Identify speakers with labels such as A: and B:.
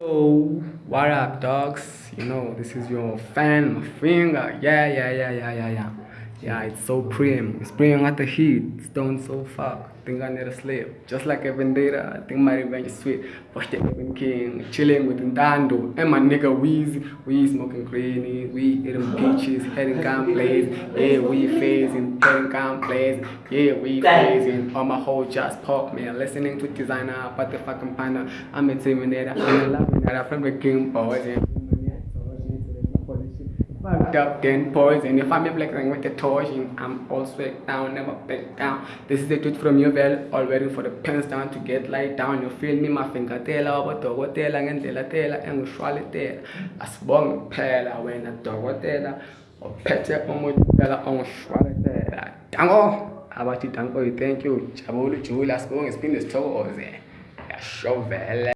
A: So, what up, dogs? You know, this is your fan, my finger. Yeah, yeah, yeah, yeah, yeah, yeah. Yeah, it's so prim. It's prim at the heat. Stone so fuck. Think I need to sleep. Just like a vendetta, I think my revenge is sweet. Watch the Evan King, chilling with Ndando. And my nigga Weezy. We smoking greeny. We eating peaches, heading gun plays. Yeah, we phasing, heading gun plays. Yeah, we phasing. All my whole just pop, man. Listening to Desiigner, but the fucking panda. I'm a terminator. I'm a laminator from the King Boys. Yeah fucked up then poison. If I'm flexing with the torsion, I'm all sweat down, never back down. This is the truth from your well, all waiting for the pens down to get light down. You feel me, my finger tela, obodokotela ngendlela tela engishwalitela. Asibonge kuphela wena dokotela ophethe umuntu phela ongishwalitela. Dango abathi danko thank you. Jabulu Julia sibonge siphinde sithokoze. Yasho vele.